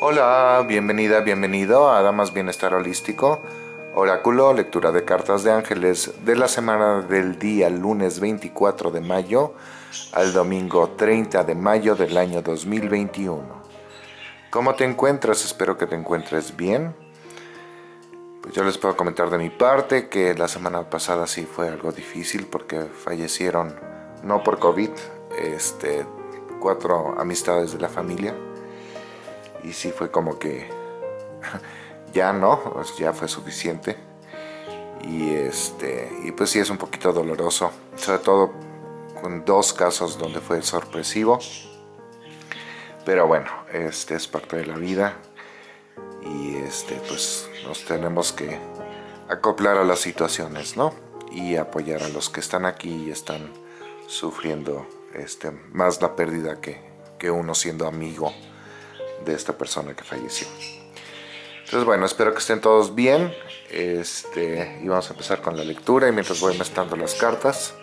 Hola, bienvenida, bienvenido a Damas Bienestar Holístico, Oráculo, lectura de cartas de ángeles de la semana del día lunes 24 de mayo al domingo 30 de mayo del año 2021. ¿Cómo te encuentras? Espero que te encuentres bien. Pues yo les puedo comentar de mi parte que la semana pasada sí fue algo difícil porque fallecieron, no por COVID, este, cuatro amistades de la familia y sí fue como que ya no, ya fue suficiente. Y este y pues sí es un poquito doloroso, sobre todo con dos casos donde fue sorpresivo, pero bueno, este es parte de la vida y este pues nos tenemos que acoplar a las situaciones, ¿no? Y apoyar a los que están aquí y están sufriendo este, más la pérdida que, que uno siendo amigo de esta persona que falleció. Entonces bueno, espero que estén todos bien. Este, y vamos a empezar con la lectura y mientras voy mezclando las cartas.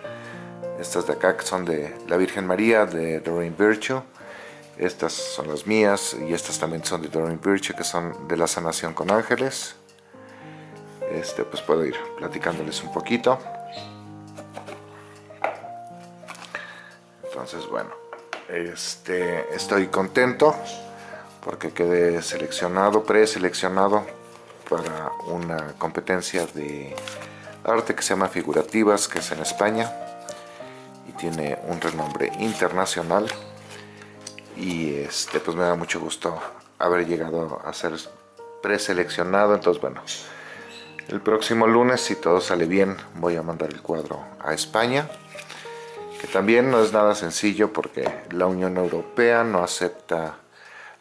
Estas de acá que son de la Virgen María, de Doreen Virtue. Estas son las mías y estas también son de Doreen Virtue, que son de la sanación con ángeles. Este, pues puedo ir platicándoles un poquito. Entonces, bueno, este, estoy contento porque quedé seleccionado, preseleccionado para una competencia de arte que se llama Figurativas, que es en España y tiene un renombre internacional. Y este pues me da mucho gusto haber llegado a ser preseleccionado, entonces bueno, el próximo lunes si todo sale bien voy a mandar el cuadro a España que también no es nada sencillo porque la Unión Europea no acepta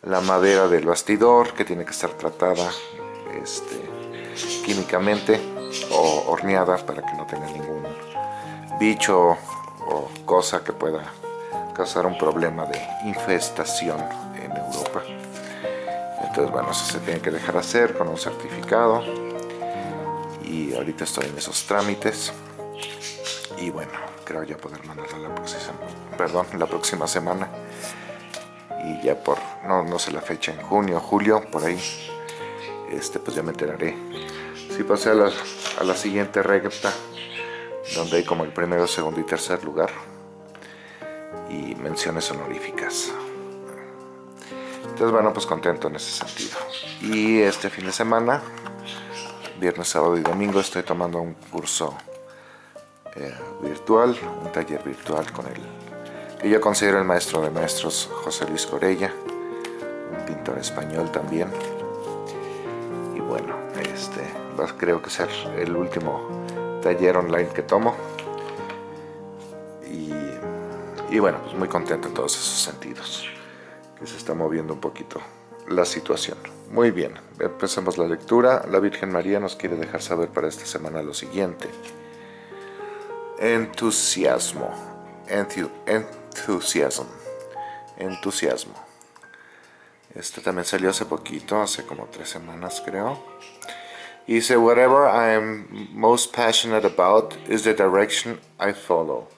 la madera del bastidor que tiene que estar tratada este, químicamente o horneada para que no tenga ningún bicho o cosa que pueda causar un problema de infestación en Europa. Entonces bueno, eso se tiene que dejar hacer con un certificado. Y ahorita estoy en esos trámites. Y bueno, creo ya poder mandarla la próxima, perdón, la próxima semana y ya por, no, no sé la fecha, en junio, julio, por ahí, este, pues ya me enteraré. Si pasé a la, a la siguiente recta, donde hay como el primero, segundo y tercer lugar, y menciones honoríficas. Entonces, bueno, pues contento en ese sentido. Y este fin de semana, viernes, sábado y domingo, estoy tomando un curso eh, virtual, un taller virtual con el que yo considero el maestro de maestros José Luis Corella, un pintor español también. Y bueno, este va, creo que ser el último taller online que tomo. Y, y bueno, pues muy contento en todos esos sentidos, que se está moviendo un poquito la situación. Muy bien, empecemos la lectura. La Virgen María nos quiere dejar saber para esta semana lo siguiente. Entusiasmo. Enthusiasm. Entusiasmo. Este también salió hace poquito, hace como tres semanas creo. Y dice, whatever I am most passionate about is the direction I follow.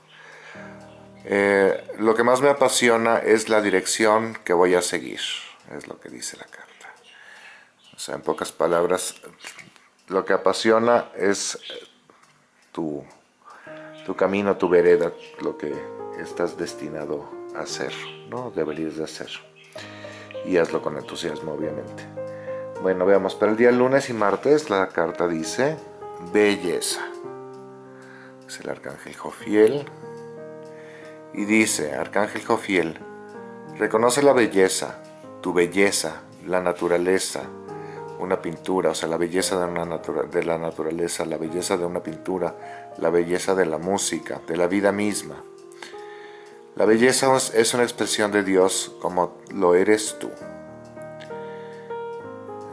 Eh, lo que más me apasiona es la dirección que voy a seguir, es lo que dice la carta. O sea, en pocas palabras, lo que apasiona es tu, tu camino, tu vereda, lo que estás destinado a hacer, ¿no? Deberías de hacer. Y hazlo con entusiasmo, obviamente. Bueno, veamos, para el día lunes y martes la carta dice belleza. Es el arcángel Jofiel. Y dice, arcángel Jofiel, reconoce la belleza, tu belleza, la naturaleza, una pintura, o sea, la belleza de, una de la naturaleza, la belleza de una pintura, la belleza de la música, de la vida misma. La belleza es una expresión de Dios como lo eres tú.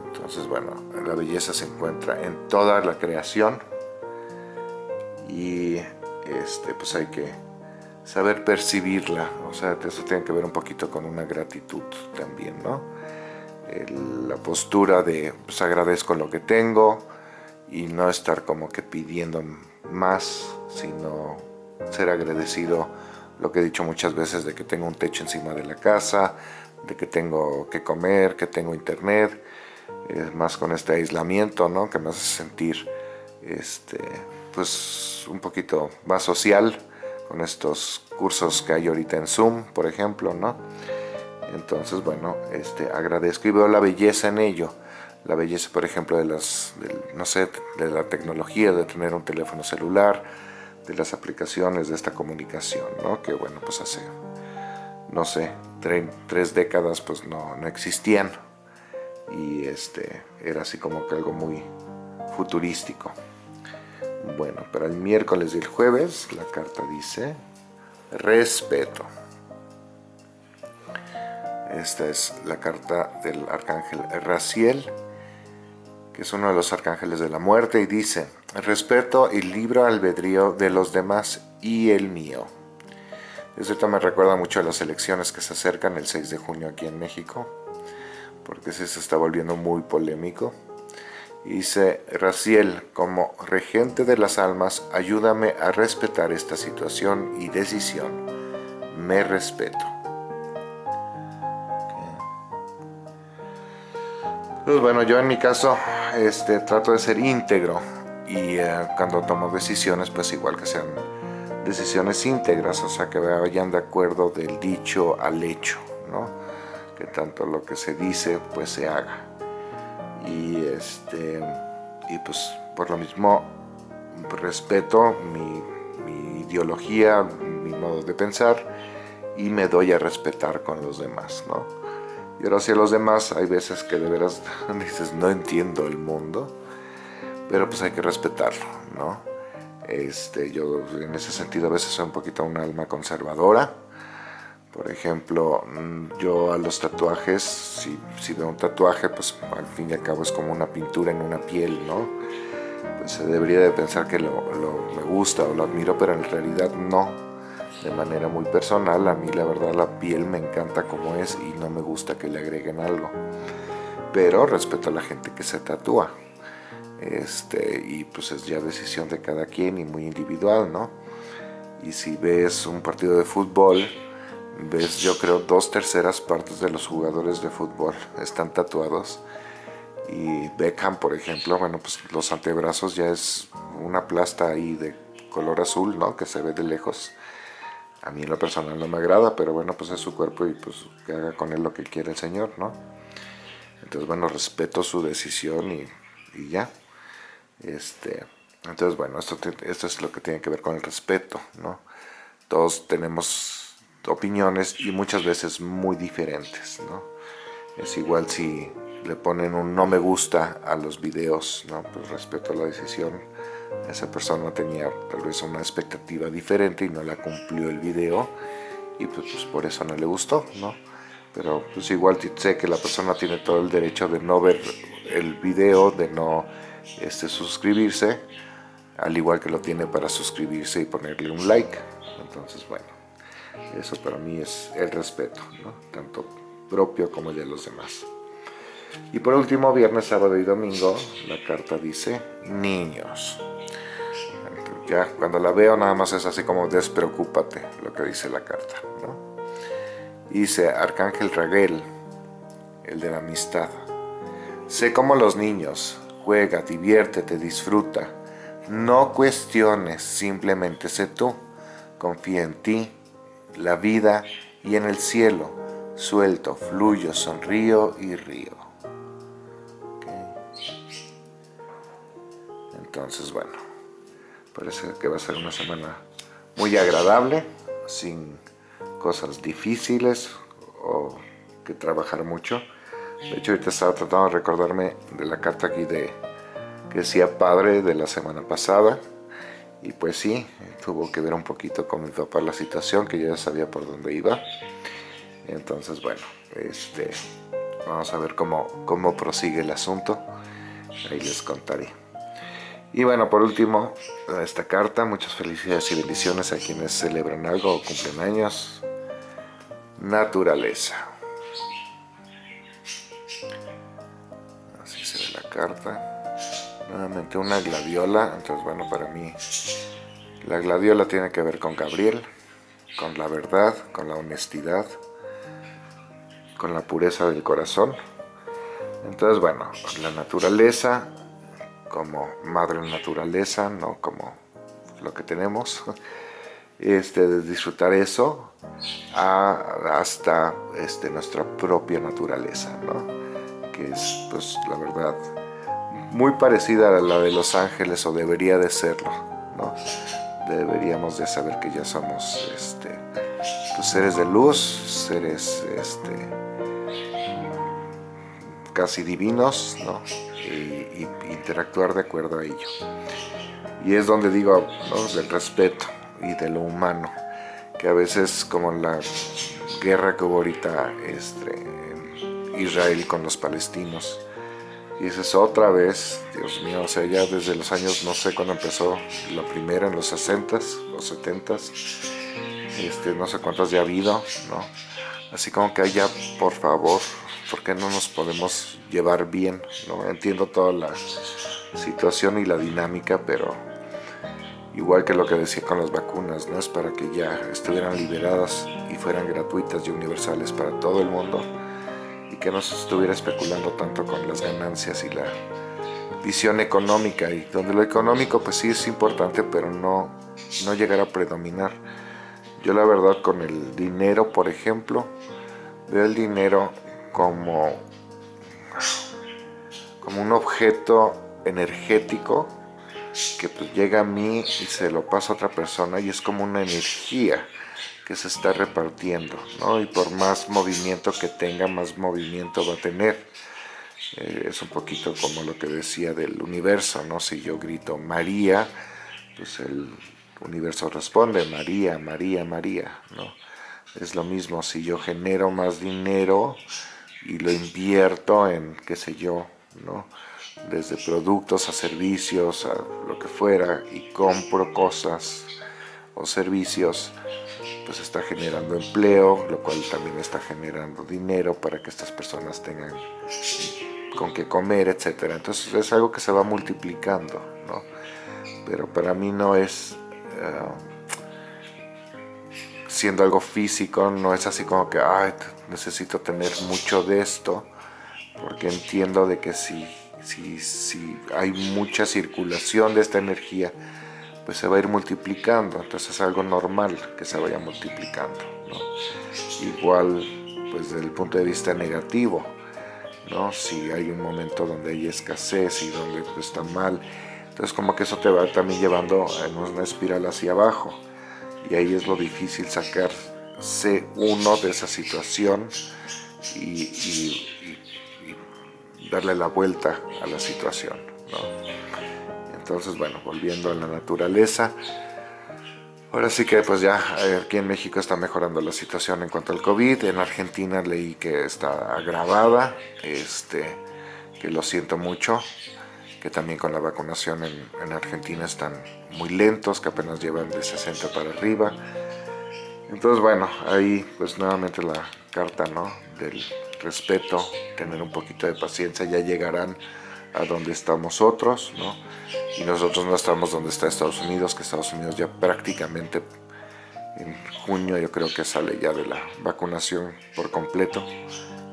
Entonces, bueno, la belleza se encuentra en toda la creación y este, pues hay que saber percibirla. O sea, eso tiene que ver un poquito con una gratitud también, ¿no? la postura de, pues agradezco lo que tengo y no estar como que pidiendo más, sino ser agradecido lo que he dicho muchas veces de que tengo un techo encima de la casa, de que tengo que comer, que tengo internet, más con este aislamiento, ¿no? Que me hace sentir, este, pues, un poquito más social con estos cursos que hay ahorita en Zoom, por ejemplo, ¿no? Entonces, bueno, este, agradezco y veo la belleza en ello. La belleza, por ejemplo, de las, no sé, de la tecnología, de tener un teléfono celular, de las aplicaciones de esta comunicación, ¿no? Que bueno, pues hace, no sé, tres décadas pues no, no existían. Y este, era así como que algo muy futurístico. Bueno, para el miércoles y el jueves la carta dice respeto. Esta es la carta del arcángel Raciel, que es uno de los arcángeles de la muerte, y dice, respeto y libro albedrío de los demás y el mío. Esto me recuerda mucho a las elecciones que se acercan el 6 de junio aquí en México, porque se está volviendo muy polémico. Dice, Raciel, como regente de las almas, ayúdame a respetar esta situación y decisión. Me respeto. Pues bueno, yo en mi caso este, trato de ser íntegro y eh, cuando tomo decisiones, pues igual que sean decisiones íntegras, o sea, que vayan de acuerdo del dicho al hecho, ¿no? Que tanto lo que se dice, pues se haga. Y, este, y pues por lo mismo respeto mi, mi ideología, mi modo de pensar y me doy a respetar con los demás, ¿no? Y ahora hacia los demás hay veces que de veras dices, no entiendo el mundo, pero pues hay que respetarlo, ¿no? Este, yo en ese sentido a veces soy un poquito un alma conservadora. Por ejemplo, mm, yo a los tatuajes, si, si veo un tatuaje, pues al fin y al cabo es como una pintura en una piel, ¿no? Pues se debería de pensar que lo, lo me gusta o lo admiro, pero en realidad no de manera muy personal, a mí la verdad la piel me encanta como es y no me gusta que le agreguen algo. Pero respeto a la gente que se tatúa. Este, y pues es ya decisión de cada quien y muy individual, ¿no? Y si ves un partido de fútbol, ves yo creo dos terceras partes de los jugadores de fútbol están tatuados. Y Beckham, por ejemplo, bueno, pues los antebrazos ya es una plasta ahí de color azul, ¿no? Que se ve de lejos a mí en lo personal no me agrada, pero bueno, pues es su cuerpo y pues que haga con él lo que quiere el Señor, ¿no? Entonces, bueno, respeto su decisión y, ya. Este, entonces, bueno, esto, es lo que tiene que ver con el respeto, ¿no? Todos tenemos opiniones y muchas veces muy diferentes. Es igual si le ponen un no me gusta a los videos, ¿no? Pues respeto la decisión esa persona tenía tal vez una expectativa diferente y no la cumplió el video y pues, pues, por eso no le gustó, ¿no? Pero pues igual sé que la persona tiene todo el derecho de no ver el video, de no este, suscribirse, al igual que lo tiene para suscribirse y ponerle un like. Entonces, bueno, eso para mí es el respeto. Tanto propio como de los demás. Y por último, viernes, sábado y domingo, la carta dice niños. Ya cuando la veo nada más es así como despreocúpate, lo que dice la carta. Dice Arcángel Raguel, el de la amistad. Sé como los niños, juega, diviértete, disfruta. No cuestiones, simplemente sé tú. Confía en ti, la vida y en el cielo. Suelto, fluyo, sonrío y río. Entonces, bueno, Parece que va a ser una semana muy agradable, sin cosas difíciles o que trabajar mucho. De hecho, ahorita estaba tratando de recordarme de la carta aquí de que decía padre de la semana pasada. Y pues sí, tuvo que ver un poquito con mi papá la situación, que ya sabía por dónde iba. Entonces, bueno, este, vamos a ver cómo, cómo prosigue el asunto. Ahí les contaré. Y bueno, por último, esta carta, muchas felicidades y bendiciones a quienes celebran algo o cumplen años. Naturaleza. Carta. Nuevamente una gladiola, entonces bueno, para mí la gladiola tiene que ver con Gabriel, con la verdad, con la honestidad, con la pureza del corazón. Entonces, bueno, la naturaleza como madre naturaleza, no como lo que tenemos, este, de disfrutar eso hasta este, nuestra propia naturaleza, ¿no? que es, pues, la verdad, muy parecida a la de los ángeles, o debería de serlo, ¿no? Deberíamos de saber que ya somos este, pues, seres de luz, seres este, casi divinos, ¿no? Y, interactuar de acuerdo a ello. Y es donde digo, del respeto y de lo humano, que a veces como la guerra que hubo ahorita este, Israel con los palestinos, dices otra vez, Dios mío, o sea, ya desde los años, no sé cuándo empezó la primera, en los 60s, los 70s, este, no sé cuántas ya ha habido, ¿no? Así como que haya, por favor, porque no nos podemos llevar bien, ¿no? Entiendo toda la situación y la dinámica, pero igual que lo que decía con las vacunas, ¿no? Es para que ya estuvieran liberadas y fueran gratuitas y universales para todo el mundo y que no se estuviera especulando tanto con las ganancias y la visión económica y donde lo económico pues sí es importante pero no, no llegar a predominar. Yo la verdad con el dinero por ejemplo veo el dinero como como un objeto energético que pues llega a mí y se lo pasa a otra persona y es como una energía que se está repartiendo, ¿no? Y por más movimiento que tenga, más movimiento va a tener. Eh, es un poquito como lo que decía del universo, ¿no? Si yo grito María, pues el universo responde María, María, María, ¿no? Es lo mismo, si yo genero más dinero y lo invierto en, qué sé yo, ¿no? Desde productos a servicios, a lo que fuera, y compro cosas o servicios, pues está generando empleo, lo cual también está generando dinero para que estas personas tengan con qué comer, etcétera. Entonces es algo que se va multiplicando, ¿no? Pero para mí no es eh, siendo algo físico, no es así como que Ay, necesito tener mucho de esto, porque entiendo de que si, si, si hay mucha circulación de esta energía, pues se va a ir multiplicando, entonces es algo normal que se vaya multiplicando. Igual, pues desde el punto de vista negativo, ¿no? si hay un momento donde hay escasez y donde pues, está mal, entonces como que eso te va también llevando en una espiral hacia abajo, y ahí es lo difícil sacarse uno de esa situación y, darle la vuelta a la situación. Entonces, bueno, volviendo a la naturaleza. Ahora sí que pues ya eh, aquí en México está mejorando la situación en cuanto al COVID. En Argentina leí que está agravada, este, que lo siento mucho, que también con la vacunación en, en Argentina están muy lentos, que apenas llevan de 60 para arriba. Entonces bueno, ahí pues nuevamente la carta ¿no? del respeto, tener un poquito de paciencia, ya llegarán a donde estamos otros, ¿no? Y nosotros no estamos donde está Estados Unidos, que Estados Unidos ya prácticamente en junio yo creo que sale ya de la vacunación por completo,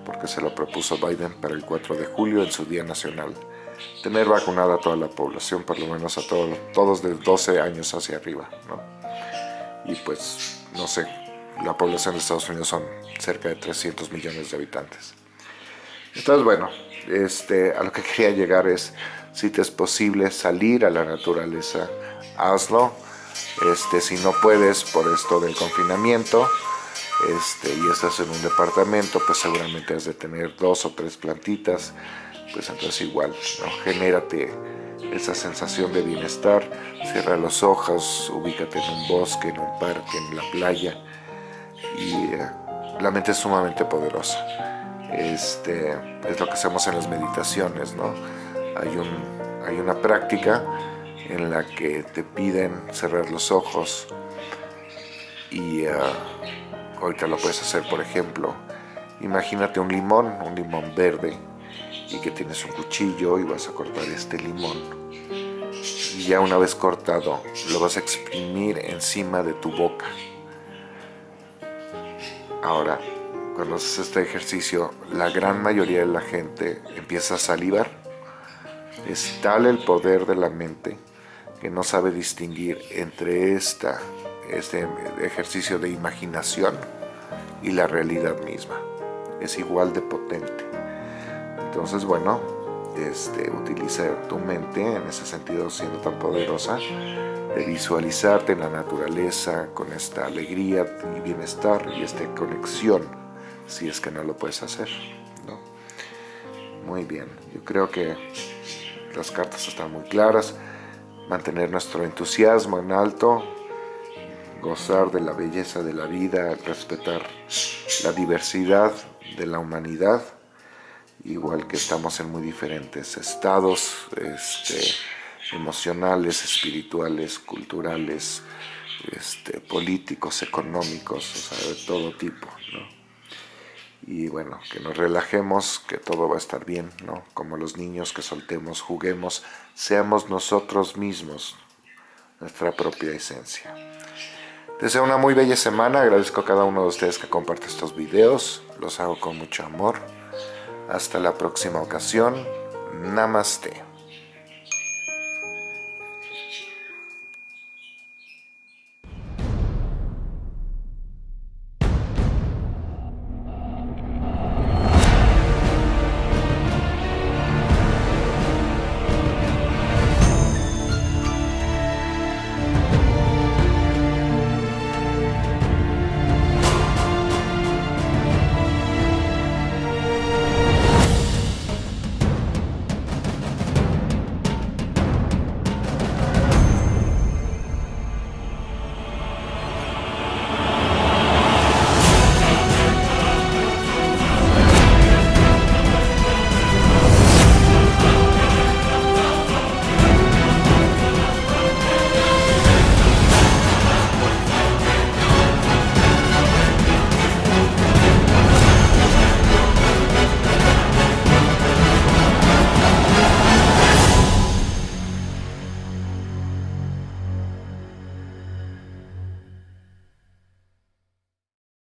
porque se lo propuso Biden para el 4 de julio en su Día Nacional. Tener vacunada a toda la población, por lo menos a todos, todos de 12 años hacia arriba, ¿no? Y pues, no sé, la población de Estados Unidos son cerca de 300 millones de habitantes. Entonces, bueno, este, a lo que quería llegar es, si te es posible salir a la naturaleza, hazlo. Este, si no puedes por esto del confinamiento este, y estás en un departamento, pues seguramente has de tener dos o tres plantitas, pues entonces igual, genérate esa sensación de bienestar, cierra los ojos, ubícate en un bosque, en un parque, en la playa y eh, la mente es sumamente poderosa este, es lo que hacemos en las meditaciones, ¿no? Hay, un, hay una práctica en la que te piden cerrar los ojos y uh, ahorita lo puedes hacer, por ejemplo, imagínate un limón, un limón verde y que tienes un cuchillo y vas a cortar este limón y ya una vez cortado lo vas a exprimir encima de tu boca. Ahora cuando este ejercicio, la gran mayoría de la gente empieza a salivar. Es tal el poder de la mente que no sabe distinguir entre esta, este ejercicio de imaginación y la realidad misma. Es igual de potente. Entonces, bueno, este, utiliza tu mente en ese sentido siendo tan poderosa de visualizarte en la naturaleza con esta alegría y bienestar y esta conexión si es que no lo puedes hacer ¿no? muy bien yo creo que las cartas están muy claras mantener nuestro entusiasmo en alto gozar de la belleza de la vida respetar la diversidad de la humanidad igual que estamos en muy diferentes estados este, emocionales, espirituales, culturales, este, políticos, económicos, o sea, de todo tipo. Y bueno, que nos relajemos, que todo va a estar bien, ¿no? Como los niños, que soltemos, juguemos, seamos nosotros mismos, nuestra propia esencia. Deseo una muy bella semana, agradezco a cada uno de ustedes que comparte estos videos, los hago con mucho amor. Hasta la próxima ocasión, Namaste.